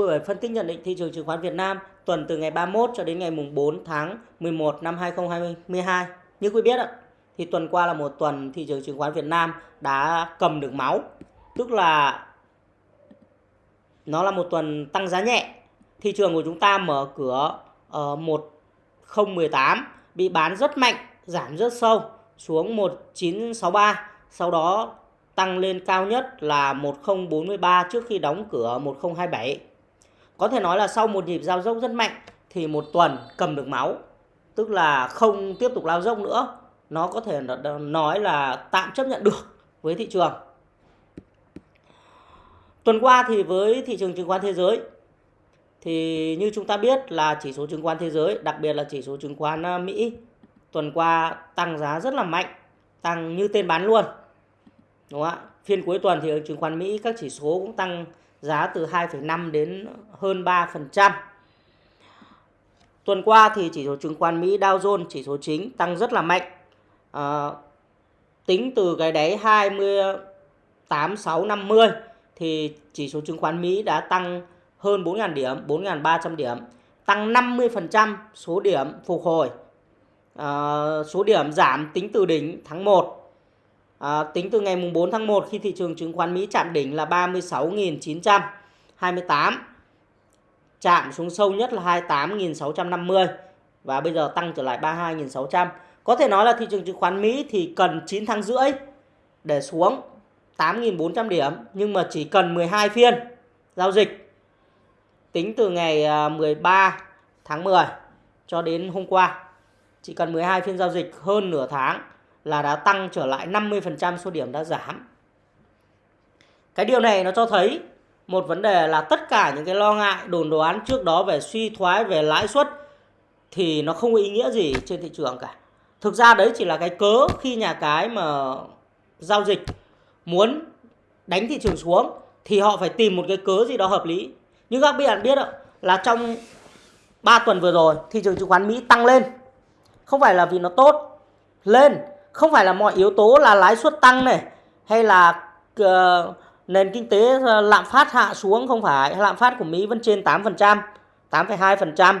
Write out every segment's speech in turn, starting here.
Buổi phân tích nhận định thị trường chứng khoán Việt Nam tuần từ ngày 31 cho đến ngày mùng 4 tháng 11 năm 2022. Như quý biết ạ, thì tuần qua là một tuần thị trường chứng khoán Việt Nam đã cầm được máu. Tức là nó là một tuần tăng giá nhẹ. Thị trường của chúng ta mở cửa ờ, ở 1018 bị bán rất mạnh, giảm rất sâu xuống 1963, sau đó tăng lên cao nhất là 1043 trước khi đóng cửa 1027. Có thể nói là sau một nhịp giao dốc rất mạnh thì một tuần cầm được máu, tức là không tiếp tục lao dốc nữa. Nó có thể nói là tạm chấp nhận được với thị trường. Tuần qua thì với thị trường chứng khoán thế giới thì như chúng ta biết là chỉ số chứng khoán thế giới, đặc biệt là chỉ số chứng khoán ờ, Mỹ tuần qua tăng giá rất là mạnh, tăng như tên bán luôn. Đúng không ạ? Phiên cuối tuần thì ở chứng khoán Mỹ các chỉ số cũng tăng giá từ 2,5 đến hơn 3%. Tuần qua thì chỉ số chứng khoán Mỹ Dow Jones chỉ số chính tăng rất là mạnh. À, tính từ cái đáy 28650 thì chỉ số chứng khoán Mỹ đã tăng hơn 4.000 điểm, 4.300 điểm, tăng 50% số điểm phục hồi. À, số điểm giảm tính từ đỉnh tháng 1 À, tính từ ngày mùng 4 tháng 1 khi thị trường chứng khoán Mỹ chạm đỉnh là 36.928 chạm xuống sâu nhất là 28.650 và bây giờ tăng trở lại 32.600 có thể nói là thị trường chứng khoán Mỹ thì cần 9 tháng rưỡi để xuống 8.400 điểm nhưng mà chỉ cần 12 phiên giao dịch. Tính từ ngày à, 13 tháng 10 cho đến hôm qua chỉ cần 12 phiên giao dịch hơn nửa tháng là đã tăng trở lại 50% số điểm đã giảm. Cái điều này nó cho thấy một vấn đề là tất cả những cái lo ngại, đồn đoán trước đó về suy thoái, về lãi suất thì nó không có ý nghĩa gì trên thị trường cả. Thực ra đấy chỉ là cái cớ khi nhà cái mà giao dịch muốn đánh thị trường xuống thì họ phải tìm một cái cớ gì đó hợp lý. Nhưng các bạn biết là trong 3 tuần vừa rồi thị trường chứng khoán Mỹ tăng lên. Không phải là vì nó tốt, lên không phải là mọi yếu tố là lãi suất tăng này hay là uh, nền kinh tế ờ, lạm phát hạ xuống không phải lạm phát của Mỹ vẫn trên 8%, 8,2%.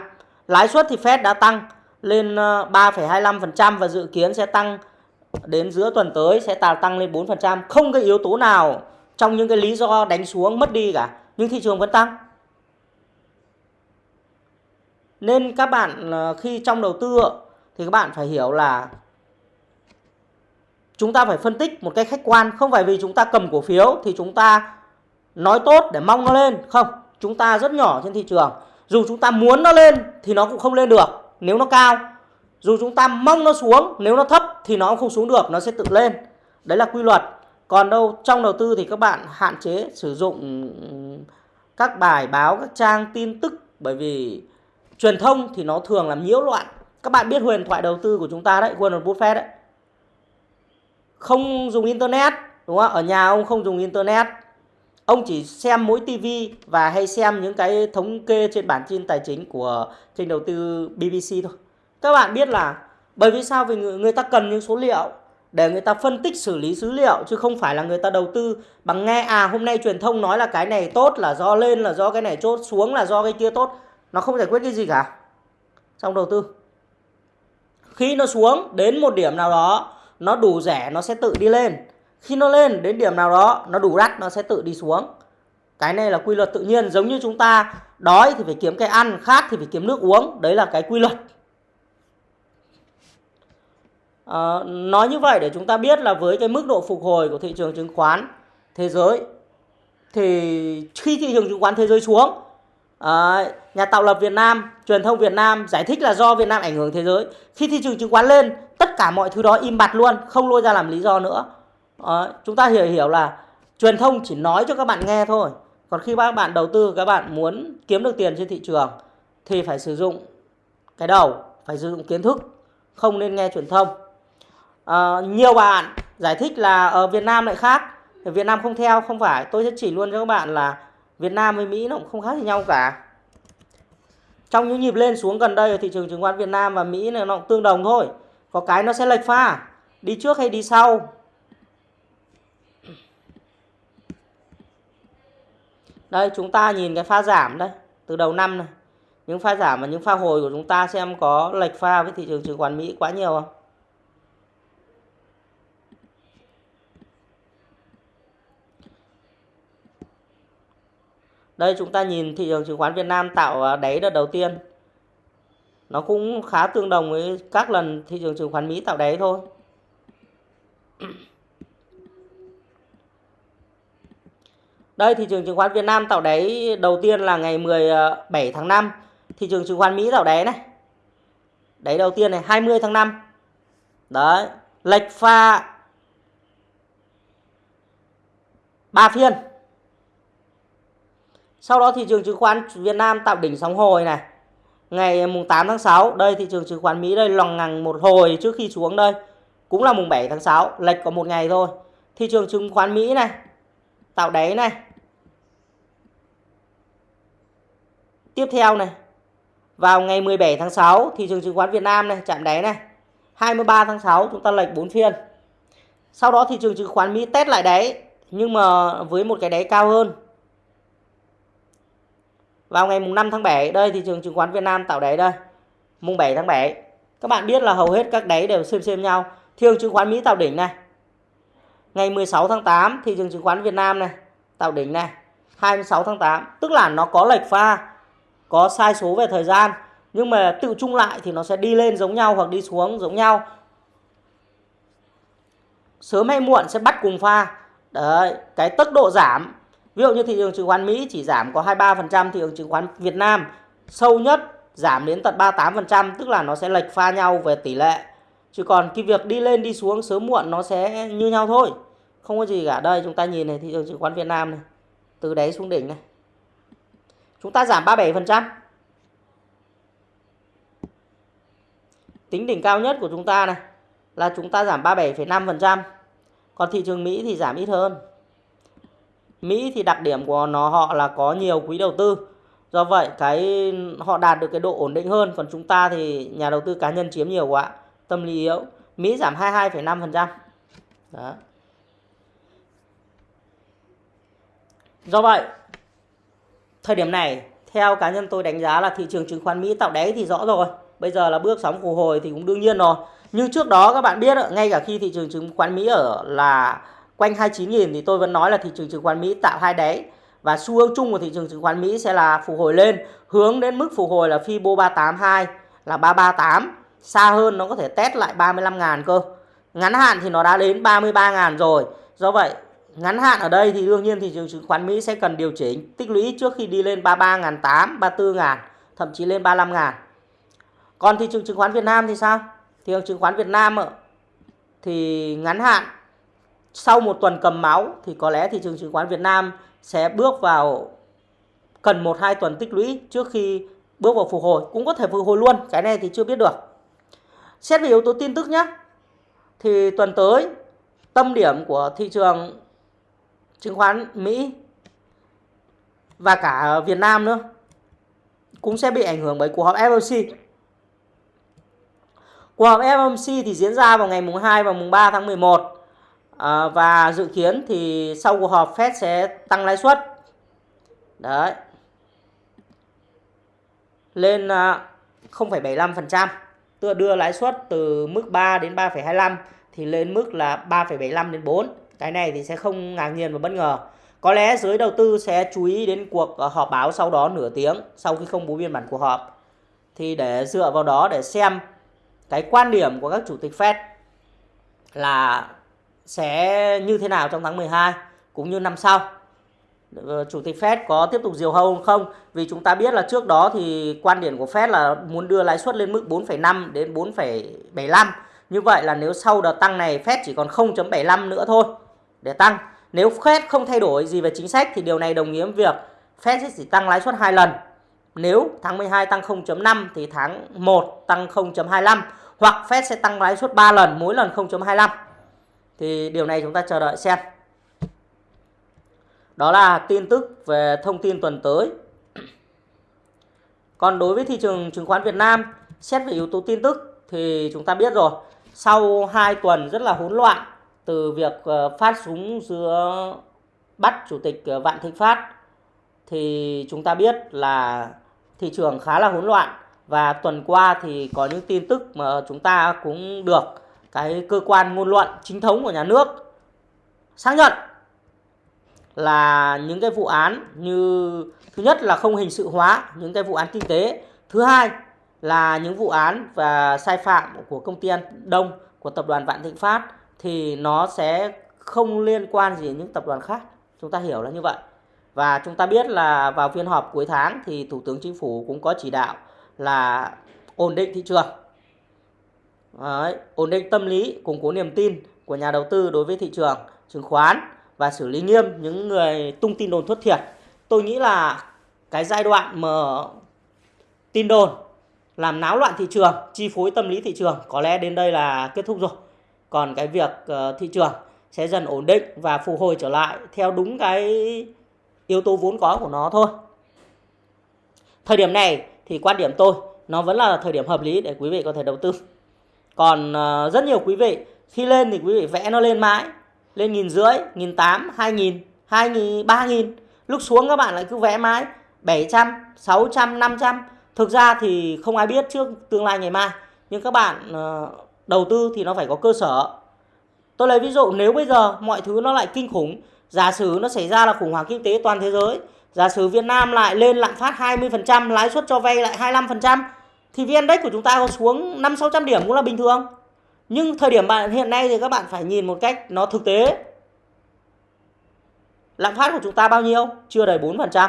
Lãi suất thì Fed đã tăng lên ờ, 3,25% và dự kiến sẽ tăng đến giữa tuần tới sẽ tạo tăng lên 4%. Không cái yếu tố nào trong những cái lý do đánh xuống mất đi cả, nhưng thị trường vẫn tăng. Nên các bạn khi trong đầu tư thì các bạn phải hiểu là chúng ta phải phân tích một cách khách quan, không phải vì chúng ta cầm cổ phiếu thì chúng ta nói tốt để mong nó lên, không. Chúng ta rất nhỏ trên thị trường, dù chúng ta muốn nó lên thì nó cũng không lên được, nếu nó cao. Dù chúng ta mong nó xuống, nếu nó thấp thì nó cũng không xuống được, nó sẽ tự lên. Đấy là quy luật. Còn đâu, trong đầu tư thì các bạn hạn chế sử dụng các bài báo, các trang tin tức, bởi vì truyền thông thì nó thường làm nhiễu loạn. Các bạn biết huyền thoại đầu tư của chúng ta đấy, Warren Buffett đấy không dùng internet đúng không ở nhà ông không dùng internet. Ông chỉ xem mỗi tivi và hay xem những cái thống kê trên bản tin tài chính của kênh đầu tư BBC thôi. Các bạn biết là bởi vì sao? Vì người, người ta cần những số liệu để người ta phân tích xử lý dữ liệu chứ không phải là người ta đầu tư bằng nghe à hôm nay truyền thông nói là cái này tốt là do lên là do cái này chốt xuống là do cái kia tốt. Nó không giải quyết cái gì cả. Trong đầu tư. Khi nó xuống đến một điểm nào đó nó đủ rẻ nó sẽ tự đi lên. Khi nó lên đến điểm nào đó nó đủ đắt nó sẽ tự đi xuống. Cái này là quy luật tự nhiên. Giống như chúng ta đói thì phải kiếm cái ăn khát thì phải kiếm nước uống. Đấy là cái quy luật. À, nói như vậy để chúng ta biết là với cái mức độ phục hồi của thị trường chứng khoán thế giới thì khi thị trường chứng khoán thế giới xuống à, nhà tạo lập Việt Nam truyền thông Việt Nam giải thích là do Việt Nam ảnh hưởng thế giới. Khi thị trường chứng khoán lên tất cả mọi thứ đó im bặt luôn không lôi ra làm lý do nữa. À, chúng ta hiểu hiểu là truyền thông chỉ nói cho các bạn nghe thôi. Còn khi các bạn đầu tư các bạn muốn kiếm được tiền trên thị trường thì phải sử dụng cái đầu phải sử dụng kiến thức không nên nghe truyền thông. À, nhiều bạn giải thích là ở Việt Nam lại khác. Việt Nam không theo không phải. Tôi sẽ chỉ luôn cho các bạn là Việt Nam với Mỹ nó cũng không khác gì nhau cả trong những nhịp lên xuống gần đây ở thị trường chứng khoán Việt Nam và Mỹ này nó cũng tương đồng thôi có cái nó sẽ lệch pha đi trước hay đi sau Đây chúng ta nhìn cái pha giảm đây, từ đầu năm này. Những pha giảm và những pha hồi của chúng ta xem có lệch pha với thị trường chứng khoán Mỹ quá nhiều không? Đây chúng ta nhìn thị trường chứng khoán Việt Nam tạo à, đáy đợt đầu tiên. Nó cũng khá tương đồng với các lần thị trường chứng khoán Mỹ tạo đáy thôi. Đây thị trường chứng khoán Việt Nam tạo đáy đầu tiên là ngày 17 à, tháng 5. Thị trường chứng khoán Mỹ tạo đáy này. Đáy đầu tiên này 20 tháng 5. Đấy, lệch pha 3 phiên. Sau đó thị trường chứng khoán Việt Nam tạo đỉnh sóng hồi này. Ngày à, mùng 8 tháng 6, đây thị trường chứng khoán Mỹ đây lòng ngằng một hồi trước khi xuống đây. Cũng là mùng 7 tháng 6, lệch có một ngày thôi. Thị trường chứng khoán Mỹ này, tạo đáy này. Tiếp theo này, vào ngày 17 tháng 6, thị trường chứng khoán Việt Nam này, chạm đáy này. 23 tháng 6 chúng ta lệch 4 phiên. Sau đó thị trường chứng khoán Mỹ test lại đáy nhưng mà với một cái đáy cao hơn vào ngày mùng 5 tháng 7 đây thị trường chứng khoán Việt Nam tạo đáy đây. Mùng 7 tháng 7 các bạn biết là hầu hết các đáy đều xem xem nhau. Thiêu chứng khoán Mỹ tạo đỉnh này. Ngày 16 tháng 8 thị trường chứng khoán Việt Nam này, tạo đỉnh này. 26 tháng 8 tức là nó có lệch pha, có sai số về thời gian, nhưng mà tự chung lại thì nó sẽ đi lên giống nhau hoặc đi xuống giống nhau. Sớm hay muộn sẽ bắt cùng pha. Đấy, cái tốc độ giảm Ví dụ như thị trường chứng khoán Mỹ chỉ giảm có 23%, thị trường chứng khoán Việt Nam sâu nhất giảm đến tận 38%, tức là nó sẽ lệch pha nhau về tỷ lệ. Chứ còn cái việc đi lên đi xuống sớm muộn nó sẽ như nhau thôi. Không có gì cả. Đây chúng ta nhìn này thị trường chứng khoán Việt Nam này. Từ đáy xuống đỉnh này. Chúng ta giảm 37%. Tính đỉnh cao nhất của chúng ta này là chúng ta giảm 37,5%. Còn thị trường Mỹ thì giảm ít hơn. Mỹ thì đặc điểm của nó họ là có nhiều quỹ đầu tư. Do vậy cái họ đạt được cái độ ổn định hơn còn chúng ta thì nhà đầu tư cá nhân chiếm nhiều quá, tâm lý yếu. Mỹ giảm 22,5%. Đó. Do vậy thời điểm này theo cá nhân tôi đánh giá là thị trường chứng khoán Mỹ tạo đáy thì rõ rồi. Bây giờ là bước sóng phục hồi thì cũng đương nhiên rồi. Nhưng trước đó các bạn biết ngay cả khi thị trường chứng khoán Mỹ ở là quanh 29.000 thì tôi vẫn nói là thị trường chứng khoán Mỹ tạo hai đáy. Và xu hướng chung của thị trường chứng khoán Mỹ sẽ là phục hồi lên, hướng đến mức phục hồi là Fibo 382 là 338 xa hơn nó có thể test lại 35.000 cơ. Ngắn hạn thì nó đã đến 33.000 rồi. Do vậy, ngắn hạn ở đây thì đương nhiên thị trường chứng khoán Mỹ sẽ cần điều chỉnh, tích lũy trước khi đi lên 33.800 34.000 thậm chí lên 35.000 còn thị trường chứng khoán Việt Nam thì sao? Thị trường chứng khoán Việt Nam thì ngắn hạn sau một tuần cầm máu thì có lẽ thị trường chứng khoán Việt Nam sẽ bước vào cần 1-2 tuần tích lũy trước khi bước vào phục hồi. Cũng có thể phục hồi luôn, cái này thì chưa biết được. Xét về yếu tố tin tức nhé. Thì tuần tới tâm điểm của thị trường chứng khoán Mỹ và cả Việt Nam nữa cũng sẽ bị ảnh hưởng bởi cuộc họp FOMC. Cuộc họp FOMC thì diễn ra vào ngày mùng 2 và mùng 3 tháng 11 à, và dự kiến thì sau cuộc họp Fed sẽ tăng lãi suất. Đấy. Lên ờ, 0,75% à, đưa lãi suất từ mức 3 đến 3,25 thì lên mức là 3,75 đến 4 cái này thì sẽ không ngạc nhiên và bất ngờ. Có lẽ giới đầu tư sẽ chú ý đến cuộc ờ, họp báo sau đó nửa tiếng sau khi công bố biên bản cuộc họp. Thì để dựa vào đó để xem cái quan điểm của các chủ tịch Fed là sẽ như thế nào trong tháng 12 cũng như năm sau. Ờ, Chủ tịch Fed có tiếp tục diều hâu không? Vì chúng ta biết là trước đó thì quan điểm của Fed là muốn đưa lãi suất lên mức 4,5 đến 4,75. Như vậy là nếu sau đợt tăng này Fed chỉ còn 0.75 nữa thôi để tăng. Nếu Fed không thay đổi gì về chính sách thì điều này đồng nghĩa với việc Fed sẽ chỉ tăng lãi suất hai lần. Nếu tháng 12 tăng 0.5 thì tháng 1 tăng 0.25 hoặc Fed sẽ tăng lãi suất 3 lần, mỗi lần 0.25 thì điều này chúng ta chờ đợi xem. Đó là tin tức về thông tin tuần tới. Còn đối với thị trường chứng khoán Việt Nam, xét về yếu tố tin tức thì chúng ta biết rồi, sau 2 tuần rất là hỗn loạn từ việc ờ, phát súng giữa bắt chủ tịch ờ, Vạn Thịnh Phát thì chúng ta biết là thị trường khá là hỗn loạn và tuần qua thì có những tin tức mà chúng ta cũng được cái cơ quan ngôn luận chính thống của nhà nước xác nhận là những cái vụ án như, thứ nhất là không hình sự hóa những cái vụ án kinh tế, thứ hai là những vụ án và sai phạm của công ty An Đông, của tập đoàn Vạn Thịnh Phát thì nó sẽ không liên quan gì đến những tập đoàn khác. Chúng ta hiểu là như vậy. Và chúng ta biết là vào phiên họp cuối tháng thì Thủ tướng Chính phủ cũng có chỉ đạo là ổn định thị trường. Đấy, ổn định tâm lý củng cố niềm tin của nhà đầu tư đối với thị trường chứng khoán và xử lý nghiêm những người tung tin đồn thất thiệt. Tôi nghĩ là cái giai đoạn mà tin đồn làm náo loạn thị trường chi phối tâm lý thị trường có lẽ đến đây là kết thúc rồi. Còn cái việc ờ, thị trường sẽ dần ổn định và phục hồi trở lại theo đúng cái yếu tố vốn có của nó thôi. Thời điểm này thì quan điểm tôi nó vẫn là thời điểm hợp lý để quý vị có thể đầu tư còn ờ, rất nhiều quý vị, khi lên thì quý vị vẽ nó lên mãi, lên nghìn rưỡi, nghìn tám, hai nghìn hai nghìn, ba nghìn. Lúc xuống các bạn lại cứ vẽ mãi, bảy trăm, sáu trăm, năm trăm. Thực ra thì không ai biết trước tương lai ngày mai, nhưng các bạn ờ, đầu tư thì nó phải có cơ sở. Tôi lấy ví dụ, nếu bây giờ mọi thứ nó lại kinh khủng, giả sử nó xảy ra là khủng hoảng kinh tế toàn thế giới, giả sử Việt Nam lại lên lạm phát 20% lãi suất cho vay lại 25% thì VN Index của chúng ta có xuống 5 600 điểm cũng là bình thường. Nhưng thời điểm bạn hiện nay thì các bạn phải nhìn một cách nó thực tế. Lạm phát của chúng ta bao nhiêu? Chưa đầy 4%.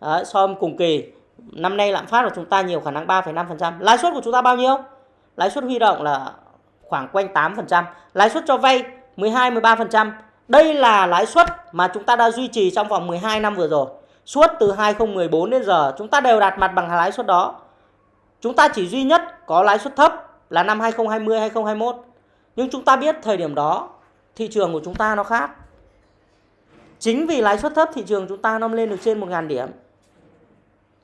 Đấy, so với cùng kỳ năm nay lạm phát của chúng ta nhiều khả năng 3,5%. Lãi suất của chúng ta bao nhiêu? Lãi suất huy động là khoảng quanh 8%, lãi suất cho vay 12 13%. Đây là lãi suất mà chúng ta đã duy trì trong vòng 12 năm vừa rồi. Suốt từ 2014 đến giờ chúng ta đều đạt mặt bằng lãi suất đó. Chúng ta chỉ duy nhất có lãi suất thấp là năm 2020 2021. Nhưng chúng ta biết thời điểm đó, thị trường của chúng ta nó khác. Chính vì lãi suất thấp, thị trường chúng ta nó lên được trên 1.000 điểm.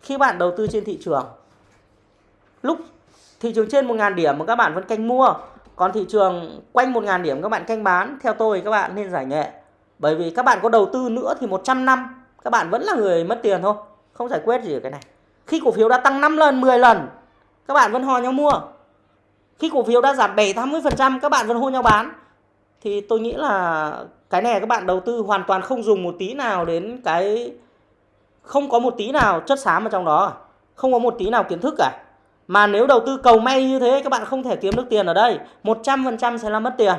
Khi bạn đầu tư trên thị trường, lúc thị trường trên 1.000 điểm mà các bạn vẫn canh mua, còn thị trường quanh 1.000 điểm các bạn canh bán, theo tôi các bạn nên giải nghệ bởi vì các bạn có đầu tư nữa thì 100 năm, các bạn vẫn là người mất tiền thôi, không giải quyết gì ở cái này khi cổ phiếu đã tăng 5 lần 10 lần các bạn vẫn hò nhau mua. Khi cổ phiếu đã giảm 7 80% các bạn vẫn hô nhau bán. Thì tôi nghĩ là cái này các bạn đầu tư hoàn toàn không dùng một tí nào đến cái không có một tí nào chất xám ở trong đó. Không có một tí nào kiến thức cả. Mà nếu đầu tư cầu may như thế các bạn không thể kiếm được tiền ở đây. 100% sẽ là mất tiền.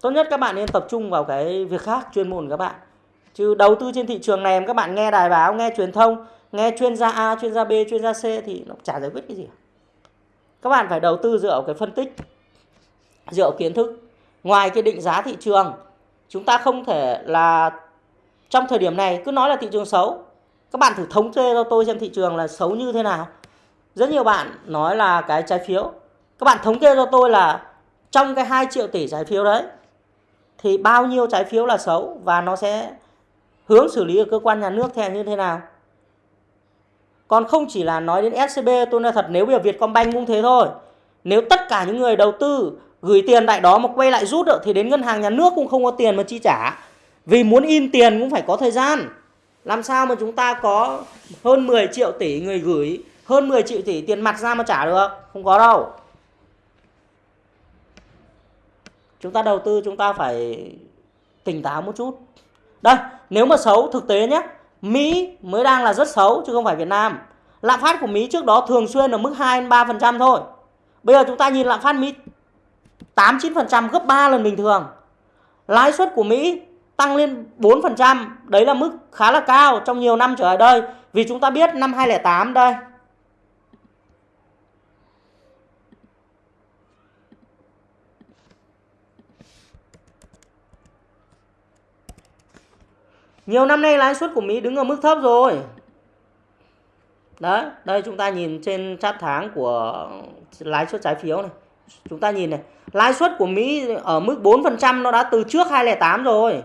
Tốt nhất các bạn nên tập trung vào cái việc khác chuyên môn của các bạn. Chứ đầu tư trên thị trường này các bạn nghe đài báo, nghe truyền thông Nghe chuyên gia A, chuyên gia B, chuyên gia C thì nó chả giải quyết cái gì. Các bạn phải đầu tư dựa vào cái phân tích Dựa vào kiến thức. Ngoài cái định giá thị trường Chúng ta không thể là trong thời điểm này cứ nói là thị trường xấu. Các bạn thử thống kê cho tôi xem thị trường là xấu như thế nào. Rất nhiều bạn nói là cái trái phiếu. Các bạn thống kê cho tôi là trong cái 2 triệu tỷ trái phiếu đấy thì bao nhiêu trái phiếu là xấu và nó sẽ hướng xử lý ở cơ quan nhà nước theo như thế nào còn không chỉ là nói đến SCB tôi nói thật, nếu bây giờ Vietcombank cũng thế thôi, nếu tất cả những người đầu tư gửi tiền tại đó mà quay lại rút được, thì đến ngân hàng nhà nước cũng không có tiền mà chi trả. Vì muốn in tiền cũng phải có thời gian. Làm sao mà chúng ta có hơn 10 triệu tỷ người gửi, hơn 10 triệu tỷ tiền mặt ra mà trả được? Không có đâu. Chúng ta đầu tư, chúng ta phải tỉnh táo một chút. Đây, nếu mà xấu, thực tế nhé. Mỹ mới đang là rất xấu chứ không phải Việt Nam lạm phát của Mỹ trước đó thường xuyên ở mức 2 3% thôi bây giờ chúng ta nhìn lạm phát Mỹ 8 9% gấp 3 lần bình thường lãi suất của Mỹ tăng lên 4%, đấy là mức khá là cao trong nhiều năm trở lại đây. Vì chúng ta biết năm 2008 đây. Nhiều năm nay lãi suất của Mỹ đứng ở mức thấp rồi. Đấy, đây chúng ta nhìn trên chart tháng của lãi suất trái phiếu này. Chúng ta nhìn này, lãi suất của Mỹ ở mức 4% nó đã từ trước 2008 rồi.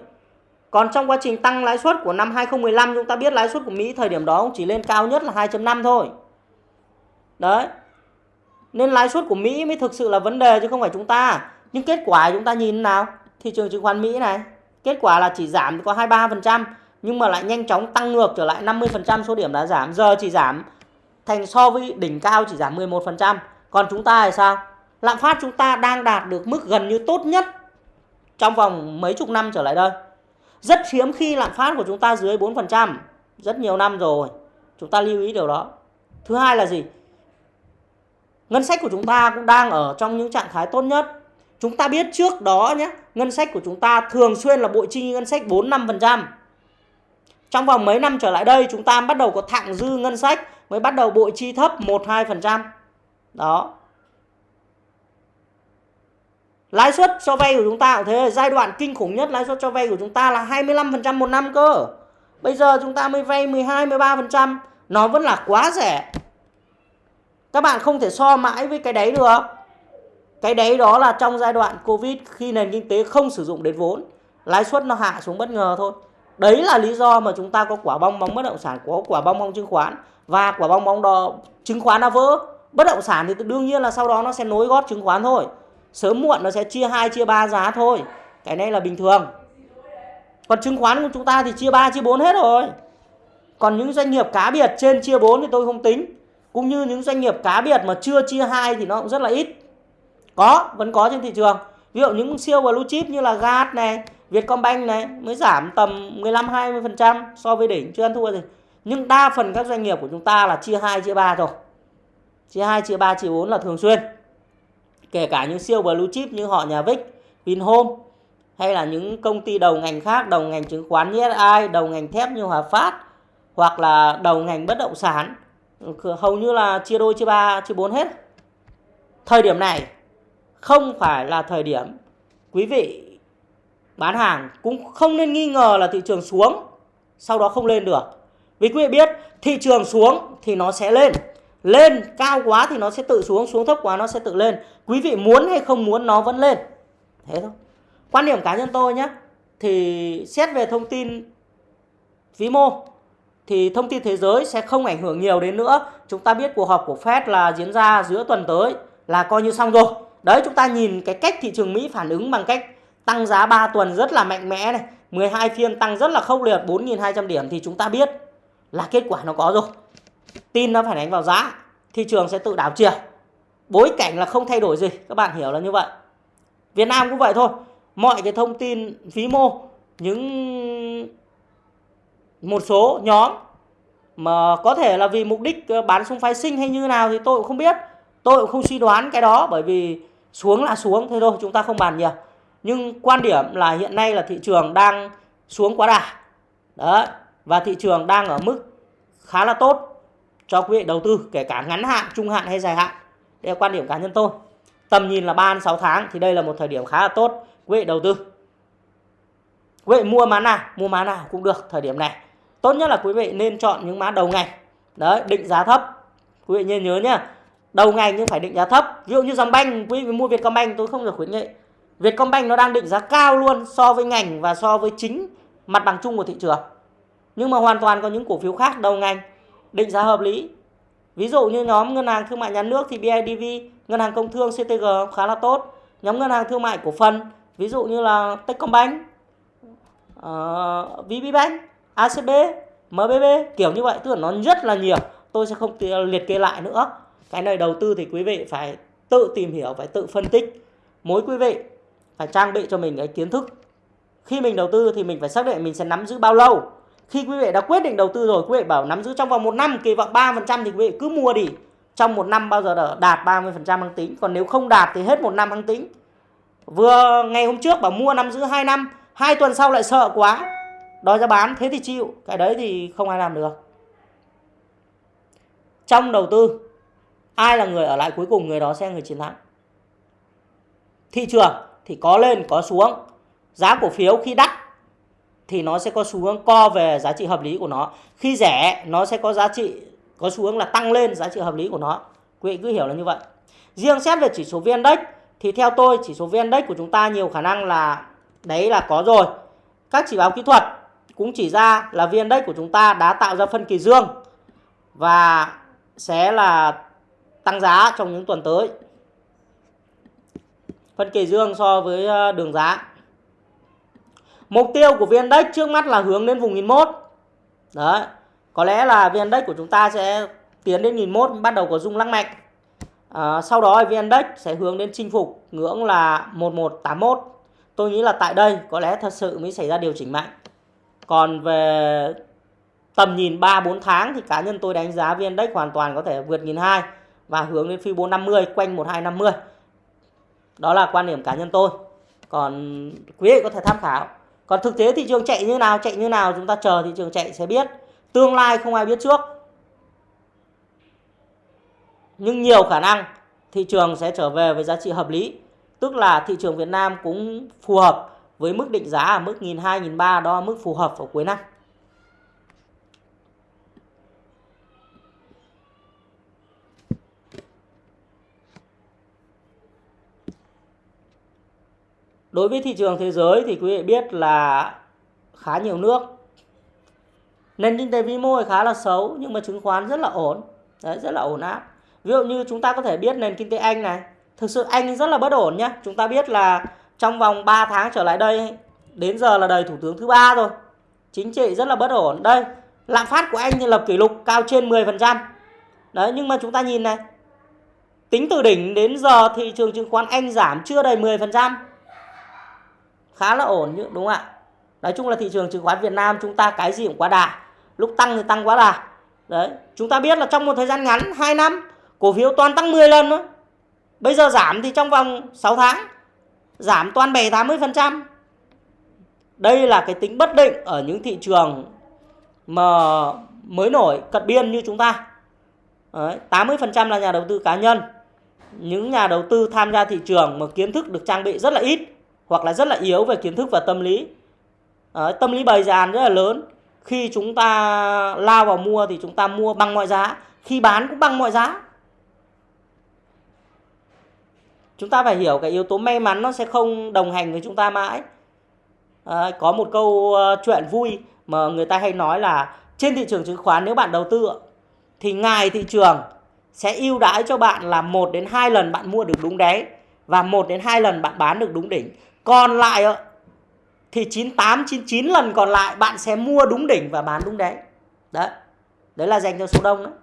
Còn trong quá trình tăng lãi suất của năm 2015 chúng ta biết lãi suất của Mỹ thời điểm đó cũng chỉ lên cao nhất là 2.5 thôi. Đấy. Nên lãi suất của Mỹ mới thực sự là vấn đề chứ không phải chúng ta. Nhưng kết quả chúng ta nhìn nào? Thị trường chứng khoán Mỹ này, kết quả là chỉ giảm có 23% nhưng mà lại nhanh chóng tăng ngược trở lại 50% số điểm đã giảm. Giờ chỉ giảm thành so với đỉnh cao chỉ giảm 11% còn chúng ta thì sao? Lạm phát chúng ta đang đạt được mức gần như tốt nhất trong vòng mấy chục năm trở lại đây. Rất hiếm khi lạm phát của chúng ta dưới 4% rất nhiều năm rồi, chúng ta lưu ý điều đó. Thứ hai là gì? Ngân sách của chúng ta cũng đang ở trong những trạng thái tốt nhất chúng ta biết trước đó nhé ngân sách của chúng ta thường xuyên là bội chi ngân sách 4 5%. Trong vòng mấy năm trở lại đây chúng ta bắt đầu có thặng dư ngân sách mới bắt đầu bội chi thấp 1 2%. Đó. Lãi suất cho vay của chúng ta cũng thế, giai đoạn kinh khủng nhất lãi suất cho vay của chúng ta là 25% một năm cơ. Bây giờ chúng ta mới vay 12 13%, nó vẫn là quá rẻ. Các bạn không thể so mãi với cái đấy được. Cái đấy đó là trong giai đoạn Covid khi nền kinh tế không sử dụng đến vốn, lãi suất nó hạ xuống bất ngờ thôi. Đấy là lý do mà chúng ta có quả bong bóng bất động sản, có quả bong bóng chứng khoán và quả bong bóng đó chứng khoán đã vỡ. Bất động sản thì đương nhiên là sau đó nó sẽ nối gót chứng khoán thôi. Sớm muộn nó sẽ chia 2 chia 3 giá thôi. Cái này là bình thường. Còn chứng khoán của chúng ta thì chia 3 chia 4 hết rồi. Còn những doanh nghiệp cá biệt trên chia 4 thì tôi không tính. Cũng như những doanh nghiệp cá biệt mà chưa chia 2 thì nó cũng rất là ít. Có, vẫn có trên thị trường. Ví dụ những siêu blue chip như là GAT này, Vietcombank này mới giảm tầm 15-20% so với đỉnh, chưa ăn thua gì. Nhưng đa phần các doanh nghiệp của chúng ta là chia 2, chia 3 rồi. Chia 2, chia 3, chia 4 là thường xuyên. Kể cả những siêu blue chip như họ nhà Vic, Vinhome hay là những công ty đầu ngành khác, đầu ngành chứng khoán như SI, đầu ngành thép như Hòa Phát hoặc là đầu ngành bất động sản hầu như là chia đôi chia ba chia bốn hết thời điểm này không phải là thời điểm quý vị bán hàng cũng không nên nghi ngờ là thị trường xuống, sau đó không lên được. Vì quý vị biết, thị trường xuống thì nó sẽ lên lên cao quá thì nó sẽ tự xuống xuống thấp quá nó sẽ tự lên. Quý vị muốn hay không muốn nó vẫn lên. Thế thôi. Quan điểm cá nhân tôi nhé, thì xét về thông tin vĩ mô, thì thông tin thế giới sẽ không ảnh hưởng nhiều đến nữa. Chúng ta biết cuộc họp của Fed là diễn ra giữa tuần tới là coi như xong rồi. Đấy chúng ta nhìn cái cách thị trường Mỹ phản ứng bằng cách tăng giá 3 tuần rất là mạnh mẽ này, 12 phiên tăng rất là khốc liệt 4.200 điểm thì chúng ta biết là kết quả nó có rồi. Tin nó phản ánh vào giá, thị trường sẽ tự đảo chiều. Bối cảnh là không thay đổi gì, các bạn hiểu là như vậy. Việt Nam cũng vậy thôi. Mọi cái thông tin phí mô, những một số nhóm mà có thể là vì mục đích bán sung phái sinh hay như nào thì tôi cũng không biết. Tôi cũng không suy đoán cái đó bởi vì xuống là xuống, thế thôi, chúng ta không bàn nhiều. Nhưng quan điểm là hiện nay là thị trường đang xuống quá đà. Đấy, và thị trường đang ở mức khá là tốt cho quý vị đầu tư, kể cả ngắn hạn, trung hạn hay dài hạn. Đây là quan điểm cá nhân tôi. Tầm nhìn là 3 đến 6 tháng thì đây là một thời điểm khá là tốt quý vị đầu tư. Quý vị mua mã nào, mua mã nào cũng được thời điểm này. Tốt nhất là quý vị nên chọn những mã đầu ngày đấy, định giá thấp. Quý vị nên nhớ nhá đầu ngành nhưng phải định giá thấp. Ví dụ như dòng banh quý vị mua Vietcombank tôi không được khuyến nghị. Vietcombank nó đang định giá cao luôn so với ngành và so với chính mặt bằng chung của thị trường. Nhưng mà hoàn toàn có những cổ phiếu khác đầu ngành định giá hợp lý. Ví dụ như nhóm ngân hàng thương mại nhà nước thì BIDV ngân hàng công thương CTG khá là tốt. Nhóm ngân hàng thương mại cổ phần ví dụ như là Techcombank uh, VPBank ACB MBB kiểu như vậy. Tức là nó rất là nhiều. Tôi sẽ không liệt kê lại nữa cái này đầu tư thì quý vị phải tự tìm hiểu, phải tự phân tích. Mỗi quý vị phải trang bị cho mình cái kiến thức. Khi mình đầu tư thì mình phải xác định mình sẽ nắm giữ bao lâu. Khi quý vị đã quyết định đầu tư rồi, quý vị bảo nắm giữ trong vòng một năm, kỳ vọng 3% thì quý vị cứ mua đi. Trong một năm bao giờ đạt 30% hàng tính. Còn nếu không đạt thì hết một năm hàng tính. Vừa ngày hôm trước bảo mua nắm giữ 2 năm, hai tuần sau lại sợ quá. Đòi ra bán, thế thì chịu. Cái đấy thì không ai làm được. Trong đầu tư ai là người ở lại cuối cùng, người đó sẽ là người chiến thắng. Thị trường thì có lên, có xuống. Giá cổ phiếu khi đắt thì nó sẽ có xu hướng co về giá trị hợp lý của nó. Khi rẻ, nó sẽ có giá trị, có xu hướng là tăng lên giá trị hợp lý của nó. Quý vị cứ hiểu là như vậy. Riêng xét về chỉ số vn index thì theo tôi, chỉ số vn index của chúng ta nhiều khả năng là đấy là có rồi. Các chỉ báo kỹ thuật cũng chỉ ra là vn index của chúng ta đã tạo ra phân kỳ dương và sẽ là tăng giá trong những tuần tới. Phân kỳ dương so với ờ, đường giá. Mục tiêu của VN Index trước mắt là hướng đến vùng 1001. Đấy. Có lẽ là VN Index của chúng ta sẽ tiến đến 1001 bắt đầu có rung lắc mạnh. À, sau đó VN Index sẽ hướng đến chinh phục ngưỡng là 1181. Tôi nghĩ là tại đây có lẽ thật sự mới xảy ra điều chỉnh mạnh. Còn về tầm nhìn 3 4 tháng thì cá nhân tôi đánh giá VN Index hoàn toàn có thể vượt 1002 và hướng đến phi 450 quanh 1250. Đó là quan điểm cá nhân tôi. Còn quý vị có thể tham khảo. Còn thực tế thị trường chạy như nào, chạy như nào chúng ta chờ thị trường chạy sẽ biết. Tương lai không ai biết trước. Nhưng nhiều khả năng thị trường sẽ trở về với giá trị hợp lý. Tức là thị trường Việt Nam cũng phù hợp với mức định giá ở mức 1.200, 1.300 đó là mức phù hợp vào cuối năm. Đối với thị trường thế giới thì quý vị biết là khá nhiều nước. Nền kinh tế vĩ mô khá là xấu nhưng mà chứng khoán rất là ổn. Đấy, rất là ổn áp. Ví dụ như chúng ta có thể biết nền kinh tế Anh này. Thực sự Anh rất là bất ổn nhá. Chúng ta biết là trong vòng 3 tháng trở lại đây đến giờ là đời thủ tướng thứ ba rồi. Chính trị rất là bất ổn. Đây, lạm phát của Anh thì lập kỷ lục cao trên 10%. Đấy, nhưng mà chúng ta nhìn này. Tính từ đỉnh đến giờ thị trường chứng khoán Anh giảm chưa đầy 10% khá là ổn đúng không ạ? Nói chung là thị trường chứng khoán Việt Nam chúng ta cái gì cũng quá đà. Lúc tăng thì tăng quá đà. Đấy chúng ta biết là trong một thời gian ngắn 2 năm cổ phiếu toàn tăng 10 lần nữa bây giờ giảm thì trong vòng 6 tháng giảm toàn 7 80 phần trăm. Đây là cái tính bất định ở những thị trường mà mới nổi cận biên như chúng ta. Đấy, 80% là nhà đầu tư cá nhân. Những nhà đầu tư tham gia thị trường mà kiến thức được trang bị rất là ít hoặc là rất là yếu về kiến thức và tâm lý. Đấy, tâm lý bày dàn rất là lớn. Khi chúng ta lao vào mua thì chúng ta mua bằng mọi giá. Khi bán cũng bằng mọi giá. Chúng ta phải hiểu cái yếu tố may mắn nó sẽ không đồng hành với chúng ta mãi. À, có một câu uh, chuyện vui mà người ta hay nói là trên thị trường chứng khoán nếu bạn đầu tư thì ngài thị trường sẽ ưu đãi cho bạn là một đến hai lần bạn mua được đúng đáy và một đến hai lần bạn bán được đúng đỉnh còn lại thì 98 99 lần còn lại bạn sẽ mua đúng đỉnh và bán đúng đáy. Đấy. Đấy là dành cho số đông đấy.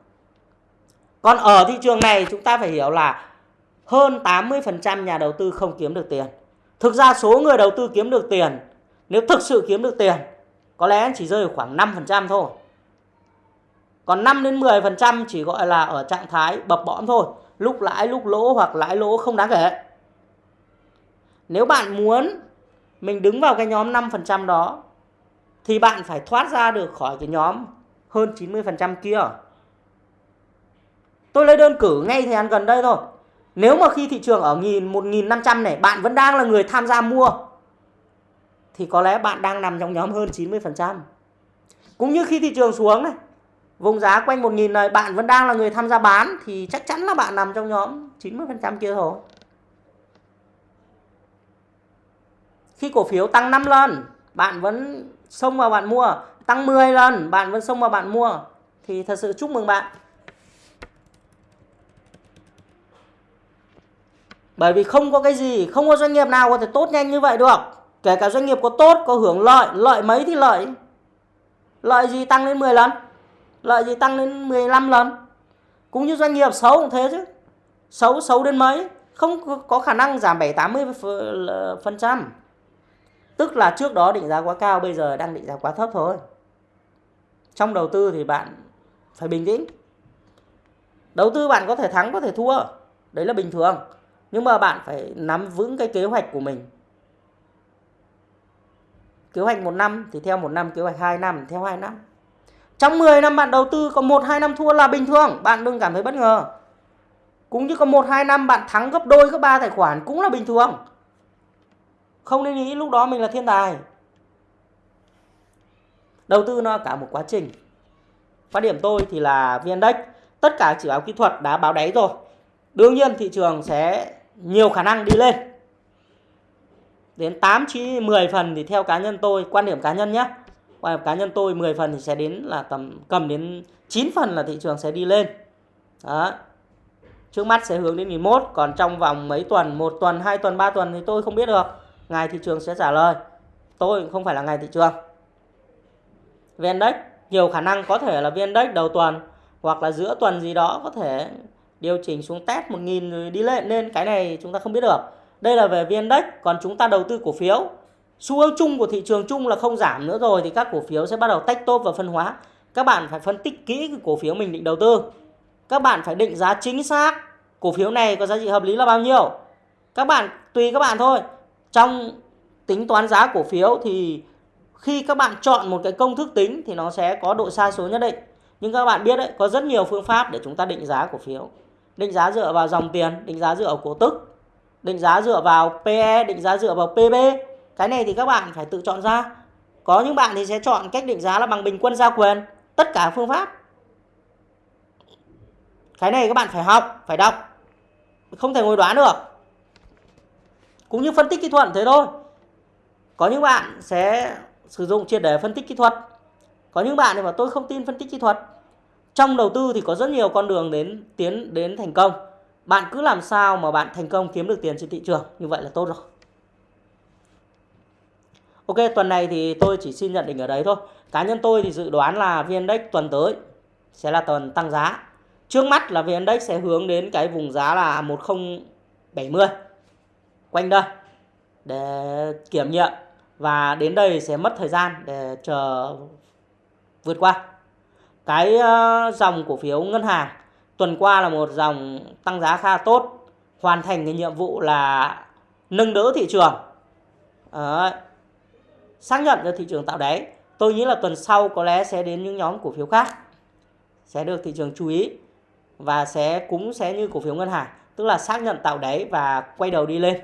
Còn ở thị trường này chúng ta phải hiểu là hơn 80% nhà đầu tư không kiếm được tiền. Thực ra số người đầu tư kiếm được tiền, nếu thực sự kiếm được tiền, có lẽ chỉ rơi khoảng 5% thôi. Còn 5 đến 10% chỉ gọi là ở trạng thái bập bõm thôi, lúc lãi lúc lỗ hoặc lãi lỗ không đáng kể. Nếu bạn muốn mình đứng vào cái nhóm 5% đó thì bạn phải thoát ra được khỏi cái nhóm hơn 90% kia. Tôi lấy đơn cử ngay thời gian gần đây thôi. Nếu mà khi thị trường ở 1.500 này bạn vẫn đang là người tham gia mua thì có lẽ bạn đang nằm trong nhóm hơn 90%. Cũng như khi thị trường xuống này, vùng giá quanh 1.000 này bạn vẫn đang là người tham gia bán thì chắc chắn là bạn nằm trong nhóm 90% kia rồi. Khi cổ phiếu tăng 5 lần, bạn vẫn xông vào bạn mua. Tăng 10 lần, bạn vẫn xông vào bạn mua. Thì thật sự chúc mừng bạn. Bởi vì không có cái gì, không có doanh nghiệp nào có thể tốt nhanh như vậy được. Kể cả doanh nghiệp có tốt, có hưởng lợi, lợi mấy thì lợi. Lợi gì tăng lên 10 lần? Lợi gì tăng lên 15 lần? Cũng như doanh nghiệp xấu cũng thế chứ. Xấu xấu đến mấy? Không có khả năng giảm 7-80%. Tức là trước đó định giá quá cao, bây giờ đang định giá quá thấp thôi. Trong đầu tư thì bạn phải bình tĩnh. Đầu tư bạn có thể thắng, có thể thua. Đấy là bình thường. Nhưng mà bạn phải nắm vững cái kế hoạch của mình. Kế hoạch một năm thì theo một năm, kế hoạch 2 năm theo 2 năm. Trong 10 năm bạn đầu tư có 1-2 năm thua là bình thường, bạn đừng cảm thấy bất ngờ. Cũng như có 1-2 năm bạn thắng gấp đôi, gấp ba tài khoản cũng là bình thường. Không nên nghĩ lúc đó mình là thiên tài. Đầu tư nó cả một quá trình. Quan điểm tôi thì là VN-Index tất cả chỉ báo kỹ thuật đã báo đáy rồi. Đương nhiên thị trường sẽ nhiều khả năng đi lên. Đến 8 9 10 phần thì theo cá nhân tôi, quan điểm cá nhân nhé. Quan điểm cá nhân tôi 10 phần thì sẽ đến là tầm cầm đến 9 phần là thị trường sẽ đi lên. Đó. Trước mắt sẽ hướng đến 1001, còn trong vòng mấy tuần, một tuần, hai tuần, ba tuần thì tôi không biết được ngày thị trường sẽ trả lời tôi không phải là ngày thị trường Vndex nhiều khả năng có thể là Vndex đầu tuần hoặc là giữa tuần gì đó có thể điều chỉnh xuống test 1000 rồi đi lên nên cái này chúng ta không biết được. Đây là về Vndex. Còn chúng ta đầu tư cổ phiếu. Xu hướng chung của thị trường chung là không giảm nữa rồi thì các cổ phiếu sẽ bắt đầu tách tốt và phân hóa. Các bạn phải phân tích kỹ cái cổ phiếu mình định đầu tư. Các bạn phải định giá chính xác cổ phiếu này có giá trị hợp lý là bao nhiêu. Các bạn, tùy các bạn thôi. Trong tính toán giá cổ phiếu thì khi các bạn chọn một cái công thức tính thì nó sẽ có độ sai số nhất định. Nhưng các bạn biết đấy, có rất nhiều phương pháp để chúng ta định giá cổ phiếu. Định giá dựa vào dòng tiền, định giá dựa vào cổ tức, định giá dựa vào PE, định giá dựa vào PB. Cái này thì các bạn phải tự chọn ra. Có những bạn thì sẽ chọn cách định giá là bằng bình quân gia quyền, tất cả phương pháp. Cái này các bạn phải học, phải đọc. Không thể ngồi đoán được. Cũng như phân tích kỹ thuật thế thôi. Có những bạn sẽ sử dụng triệt để phân tích kỹ thuật. Có những bạn thì bảo tôi không tin phân tích kỹ thuật. Trong đầu tư thì có rất nhiều con đường đến tiến đến thành công. Bạn cứ làm sao mà bạn thành công kiếm được tiền trên thị trường, như vậy là tốt rồi. Ok, tuần này thì tôi chỉ xin nhận định ở đấy thôi. Cá nhân tôi thì dự đoán là VN Index tuần tới sẽ là tuần tăng giá. Trước mắt là VN Index sẽ hướng đến cái vùng giá là 1070 quanh đây để kiểm nghiệm và đến đây sẽ mất thời gian để chờ vượt qua. Cái ờ, dòng cổ phiếu ngân hàng tuần qua là một dòng tăng giá khá tốt, hoàn thành cái nhiệm vụ là nâng đỡ thị trường. à, Xác nhận cho thị trường tạo đáy. Tôi nghĩ là tuần sau có lẽ sẽ đến những nhóm cổ phiếu khác sẽ được thị trường chú ý và sẽ cũng sẽ như cổ phiếu ngân hàng, tức là xác nhận tạo đáy và quay đầu đi lên.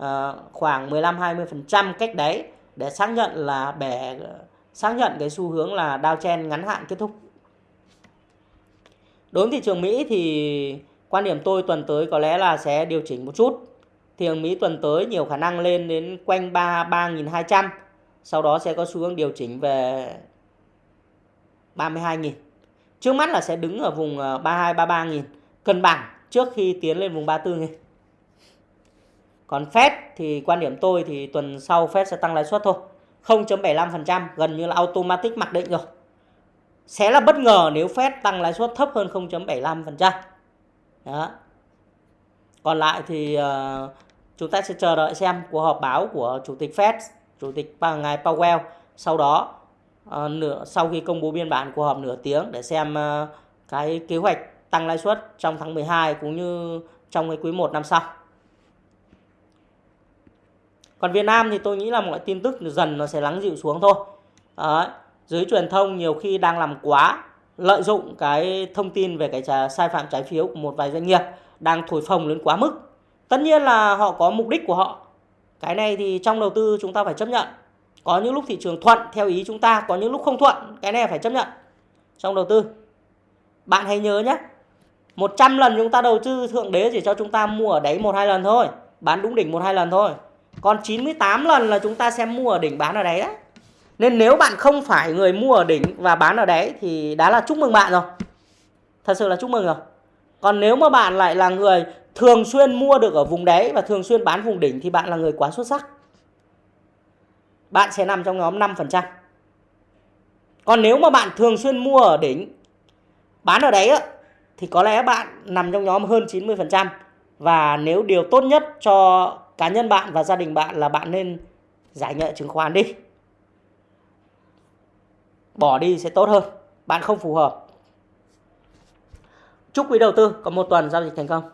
À, khoảng 15-20% cách đấy để xác nhận là bẻ xác nhận cái xu hướng là downtrend ngắn hạn kết thúc. Đối với thị trường Mỹ thì quan điểm tôi tuần tới có lẽ là sẽ điều chỉnh một chút. Thị trường Mỹ tuần tới nhiều khả năng lên đến quanh 33.200 Sau đó sẽ có xu hướng điều chỉnh về 32.000. Trước mắt là sẽ đứng ở vùng ờ, 32-33.000 cân bằng trước khi tiến lên vùng 34.000. Còn Fed thì quan điểm tôi thì tuần sau Fed sẽ tăng lãi suất thôi. 0.75% gần như là automatic mặc định rồi. Sẽ là bất ngờ nếu Fed tăng lãi suất thấp hơn 0.75%. Đó. Còn lại thì uh, chúng ta sẽ chờ đợi xem cuộc họp báo của chủ tịch Fed, chủ tịch ngài Powell sau đó uh, nửa sau khi công bố biên bản cuộc họp nửa tiếng để xem uh, cái kế hoạch tăng lãi suất trong tháng 12 cũng như trong cái quý 1 năm sau. Còn Việt Nam thì tôi nghĩ là mọi tin tức dần nó sẽ lắng dịu xuống thôi. Đấy. Dưới truyền thông nhiều khi đang làm quá lợi dụng cái thông tin về cái sai phạm trái phiếu của một vài doanh nghiệp đang thổi phồng lên quá mức. Tất nhiên là họ có mục đích của họ. Cái này thì trong đầu tư chúng ta phải chấp nhận. Có những lúc thị trường thuận theo ý chúng ta, có những lúc không thuận, cái này phải chấp nhận trong đầu tư. Bạn hãy nhớ nhé, 100 lần chúng ta đầu tư thượng đế chỉ cho chúng ta mua ở đấy một hai lần thôi, bán đúng đỉnh một hai lần thôi. Còn 98 lần là chúng ta xem mua ở đỉnh bán ở đáy đấy. Nên nếu bạn không phải người mua ở đỉnh và bán ở đáy thì đã là chúc mừng bạn rồi. Thật sự là chúc mừng rồi. Còn nếu mà bạn lại là người thường xuyên mua được ở vùng đáy và thường xuyên bán vùng đỉnh thì bạn là người quá xuất sắc. Bạn sẽ nằm trong nhóm 5%. Còn nếu mà bạn thường xuyên mua ở đỉnh, bán ở đáy á, thì có lẽ bạn nằm trong nhóm hơn 90%. Và nếu điều tốt nhất cho cá nhân bạn và gia đình bạn là bạn nên giải nghệ chứng khoán đi. Bỏ đi sẽ tốt hơn. Bạn không phù hợp. Chúc quý đầu tư có một tuần giao dịch thành công.